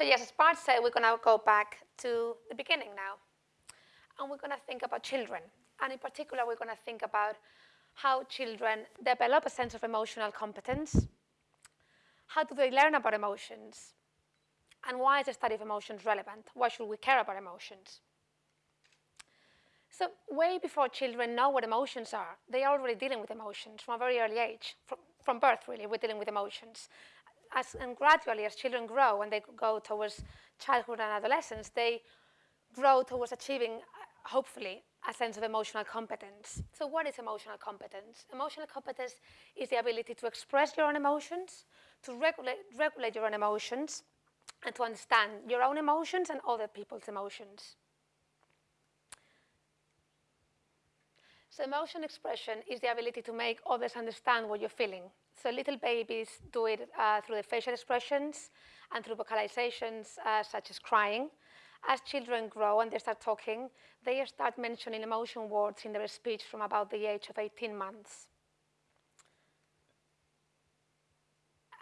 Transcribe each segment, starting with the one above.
So yes, as Bart said, we're going to go back to the beginning now. And we're going to think about children. And in particular, we're going to think about how children develop a sense of emotional competence. How do they learn about emotions? And why is the study of emotions relevant? Why should we care about emotions? So way before children know what emotions are, they are already dealing with emotions from a very early age. From, from birth, really, we're dealing with emotions. As, and gradually, as children grow and they go towards childhood and adolescence, they grow towards achieving, hopefully, a sense of emotional competence. So what is emotional competence? Emotional competence is the ability to express your own emotions, to regulate, regulate your own emotions, and to understand your own emotions and other people's emotions. So emotion expression is the ability to make others understand what you're feeling. So little babies do it uh, through the facial expressions and through vocalizations uh, such as crying. As children grow and they start talking, they start mentioning emotion words in their speech from about the age of 18 months.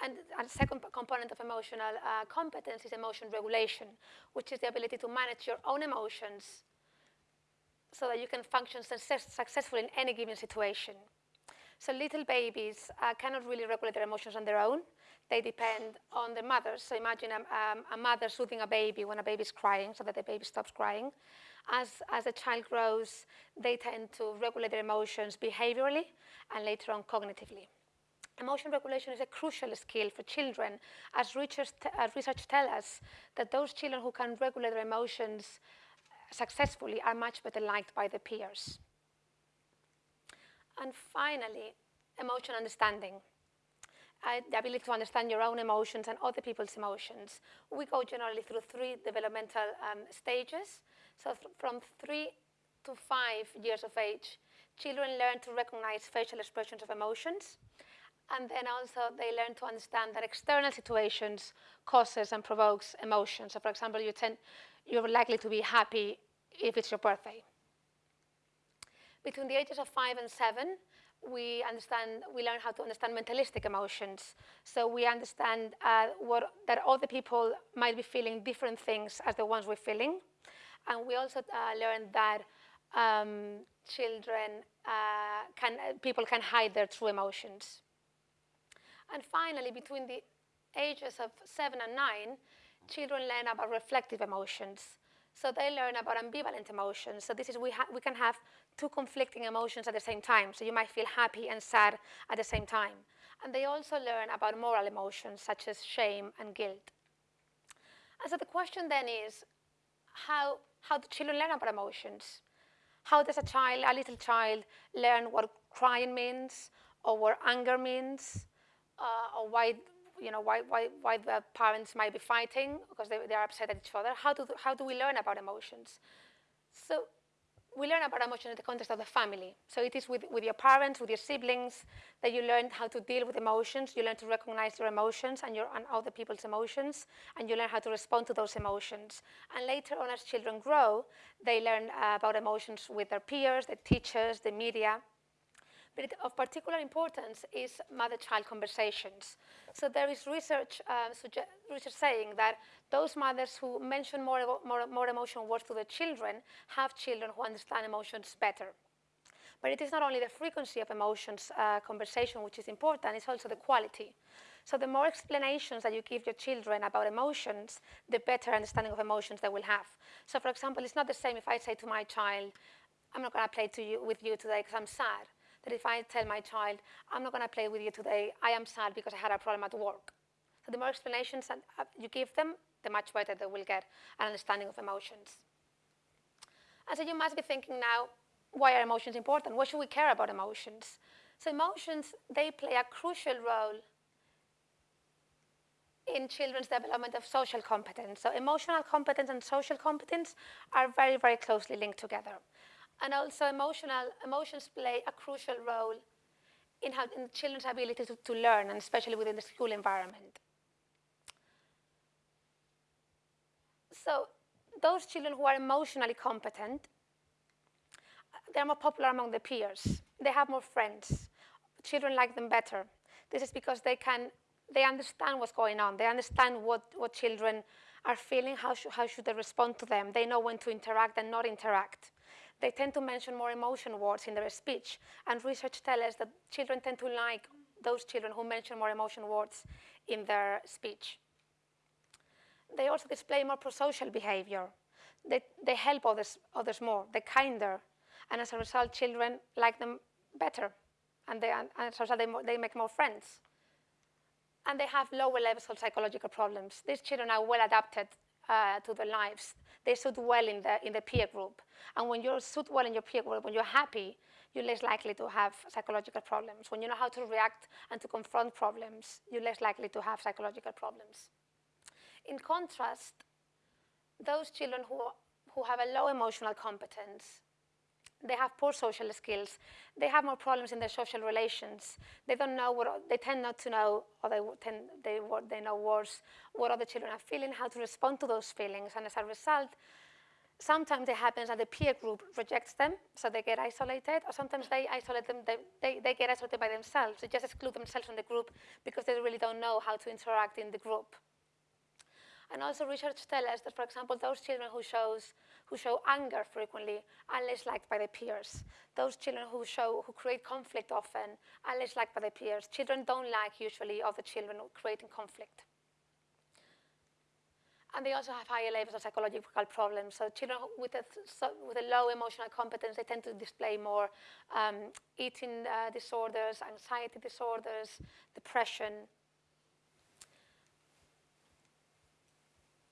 And a second component of emotional uh, competence is emotion regulation, which is the ability to manage your own emotions so that you can function success successfully in any given situation. So little babies uh, cannot really regulate their emotions on their own. They depend on their mothers. So imagine a, um, a mother soothing a baby when a baby is crying so that the baby stops crying. As, as a child grows, they tend to regulate their emotions behaviorally and later on cognitively. Emotion regulation is a crucial skill for children, as research, research tell us that those children who can regulate their emotions successfully are much better liked by their peers. And finally, emotion understanding. Uh, the ability to understand your own emotions and other people's emotions. We go generally through three developmental um, stages. So from three to five years of age, children learn to recognize facial expressions of emotions. And then also they learn to understand that external situations causes and provokes emotions. So for example, you tend, you're likely to be happy if it's your birthday. Between the ages of five and seven, we understand, we learn how to understand mentalistic emotions. So we understand uh, what, that other people might be feeling different things as the ones we're feeling. And we also uh, learn that um, children uh, can, people can hide their true emotions. And finally, between the ages of seven and nine, children learn about reflective emotions. So they learn about ambivalent emotions. So this is, we, we can have two conflicting emotions at the same time. So you might feel happy and sad at the same time. And they also learn about moral emotions such as shame and guilt. And so the question then is, how, how do children learn about emotions? How does a child, a little child, learn what crying means, or what anger means, uh, or why you know, why, why, why the parents might be fighting because they, they are upset at each other. How do, how do we learn about emotions? So we learn about emotions in the context of the family. So it is with, with your parents, with your siblings, that you learn how to deal with emotions. You learn to recognize your emotions and, your, and other people's emotions, and you learn how to respond to those emotions. And later on, as children grow, they learn uh, about emotions with their peers, the teachers, the media. But of particular importance is mother-child conversations. So there is research, uh, research saying that those mothers who mention more, more, more emotional words to their children have children who understand emotions better. But it is not only the frequency of emotions uh, conversation which is important, it's also the quality. So the more explanations that you give your children about emotions, the better understanding of emotions they will have. So for example, it's not the same if I say to my child, I'm not going to play to you, with you today because I'm sad that if I tell my child, I'm not going to play with you today, I am sad because I had a problem at work. So the more explanations that uh, you give them, the much better they will get an understanding of emotions. And so you must be thinking now, why are emotions important? Why should we care about emotions? So emotions, they play a crucial role in children's development of social competence. So emotional competence and social competence are very, very closely linked together. And also emotional, emotions play a crucial role in, how, in children's ability to, to learn, and especially within the school environment. So those children who are emotionally competent, they're more popular among their peers. They have more friends. Children like them better. This is because they can, they understand what's going on. They understand what, what children are feeling, how, sh how should they respond to them? They know when to interact and not interact. They tend to mention more emotion words in their speech. And research tells us that children tend to like those children who mention more emotion words in their speech. They also display more prosocial behavior. They, they help others, others more, they're kinder. And as a result, children like them better. And, they, and as a result, they, they make more friends. And they have lower levels of psychological problems. These children are well adapted uh, to their lives. They suit well in the, in the peer group. And when you suit well in your peer group, when you're happy, you're less likely to have psychological problems. When you know how to react and to confront problems, you're less likely to have psychological problems. In contrast, those children who, who have a low emotional competence, they have poor social skills, they have more problems in their social relations, they don't know what, they tend not to know, or they, tend, they, what they know worse, what other children are feeling, how to respond to those feelings, and as a result, sometimes it happens that the peer group rejects them, so they get isolated, or sometimes they isolate them, they, they, they get isolated by themselves, they just exclude themselves from the group because they really don't know how to interact in the group. And also research tells us that, for example, those children who, shows, who show anger frequently are less liked by their peers. Those children who, show, who create conflict often are less liked by their peers. Children don't like usually other children creating conflict. And they also have higher levels of psychological problems. So children with a, so with a low emotional competence, they tend to display more um, eating uh, disorders, anxiety disorders, depression,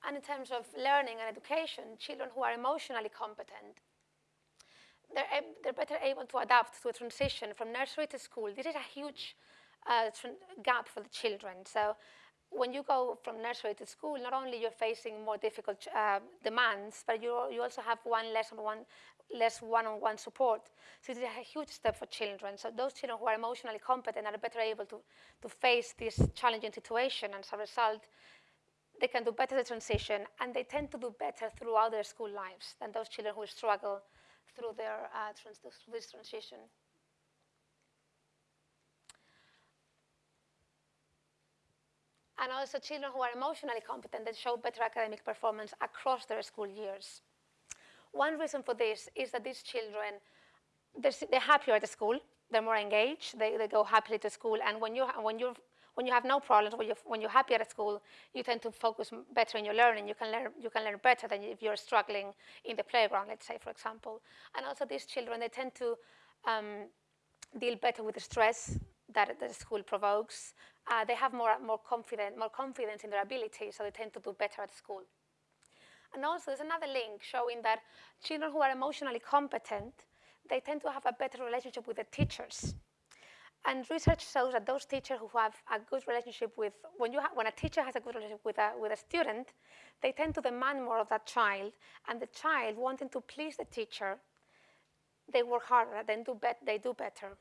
And in terms of learning and education, children who are emotionally competent, they're, they're better able to adapt to a transition from nursery to school. This is a huge uh, gap for the children. So when you go from nursery to school, not only you're facing more difficult uh, demands, but you, you also have one less on one less one-on-one -on -one support. So this is a huge step for children. So those children who are emotionally competent are better able to, to face this challenging situation. And as a result, they can do better the transition, and they tend to do better throughout their school lives than those children who struggle through, their, uh, trans through this transition. And also children who are emotionally competent that show better academic performance across their school years. One reason for this is that these children, they're, they're happier at the school, they're more engaged, they, they go happily to school, and when, you, when you're when you have no problems, when you're, when you're happy at school, you tend to focus better in your learning. You can learn, you can learn better than if you're struggling in the playground, let's say, for example. And also these children, they tend to um, deal better with the stress that the school provokes. Uh, they have more, more, confident, more confidence in their ability, so they tend to do better at school. And also there's another link showing that children who are emotionally competent, they tend to have a better relationship with the teachers. And research shows that those teachers who have a good relationship with, when, you when a teacher has a good relationship with a, with a student, they tend to demand more of that child, and the child wanting to please the teacher, they work harder, do they do better.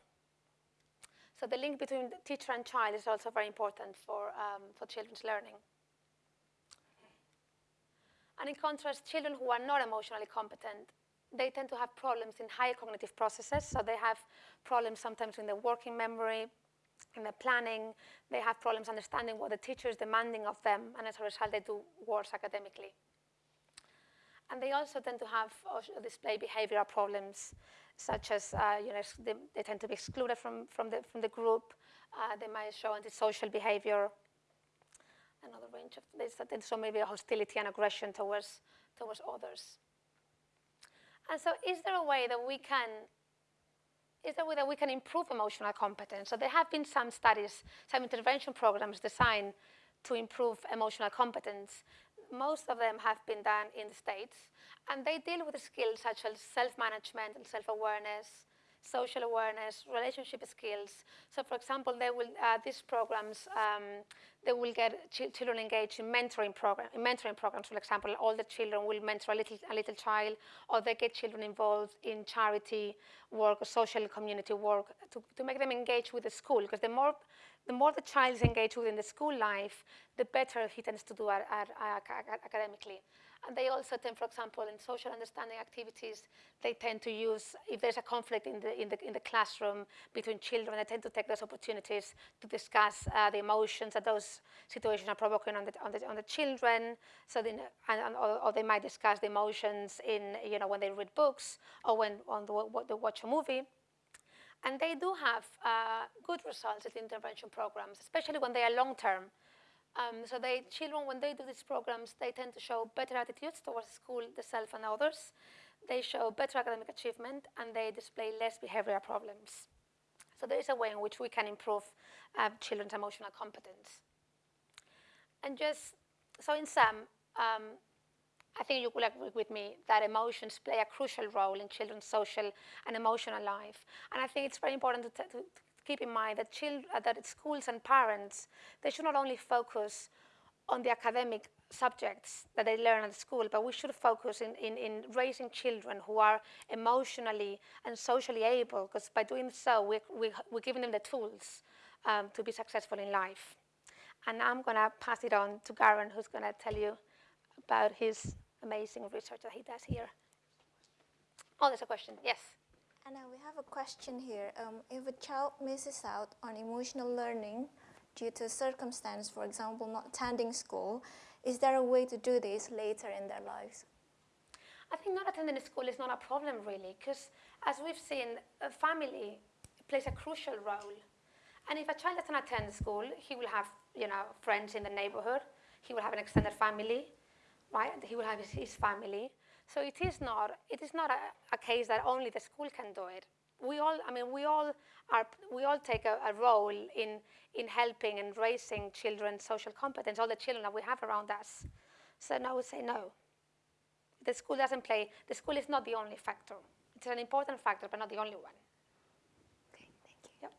So the link between the teacher and child is also very important for, um, for children's learning. And in contrast, children who are not emotionally competent, they tend to have problems in higher cognitive processes. So they have problems sometimes in the working memory, in the planning. They have problems understanding what the teacher is demanding of them, and as a result, they do worse academically. And they also tend to have display behavioral problems, such as uh, you know, they, they, tend to be excluded from, from, the, from the group. Uh, they might show antisocial behavior. Another range of this, that so maybe hostility and aggression towards, towards others. And so is there a way that we can is there a way that we can improve emotional competence? So there have been some studies, some intervention programs designed to improve emotional competence. Most of them have been done in the States, and they deal with skills such as self-management and self-awareness, social awareness, relationship skills. So for example, they will, uh, these programs, um, they will get ch children engaged in mentoring, program, in mentoring programs. For example, all the children will mentor a little, a little child, or they get children involved in charity work or social community work to, to make them engage with the school. Because the more the more the child is engaged within the school life, the better he tends to do at, at, at, academically. And they also tend, for example, in social understanding activities, they tend to use, if there's a conflict in the, in the, in the classroom between children, they tend to take those opportunities to discuss uh, the emotions that those situations are provoking on the, on the, on the children. So then, and, and, or, or, they might discuss the emotions in, you know, when they read books or when on the, they watch a movie. And they do have uh, good results at intervention programs, especially when they are long-term. Um, so they, children, when they do these programs, they tend to show better attitudes towards school, the self, and others. They show better academic achievement, and they display less behavioral problems. So there is a way in which we can improve uh, children's emotional competence. And just, so in sum, um, I think you will agree with me that emotions play a crucial role in children's social and emotional life. And I think it's very important to, to, keep in mind that, uh, that schools and parents, they should not only focus on the academic subjects that they learn at school, but we should focus in, in, in raising children who are emotionally and socially able, because by doing so, we, we, we're giving them the tools um, to be successful in life. And I'm going to pass it on to Garen, who's going to tell you about his amazing research that he does here. Oh, there's a question. Yes. Anna, we have a question here. Um, if a child misses out on emotional learning due to circumstance, for example, not attending school, is there a way to do this later in their lives? I think not attending school is not a problem really, because as we've seen, a family plays a crucial role. And if a child doesn't attend school, he will have, you know, friends in the neighborhood. He will have an extended family, right? He will have his, his family. So it is not, it is not a, a, case that only the school can do it. We all, I mean, we all are, we all take a, a role in, in helping and raising children's social competence, all the children that we have around us. So now we say no. The school doesn't play, the school is not the only factor. It's an important factor, but not the only one. Okay, thank you. Yep.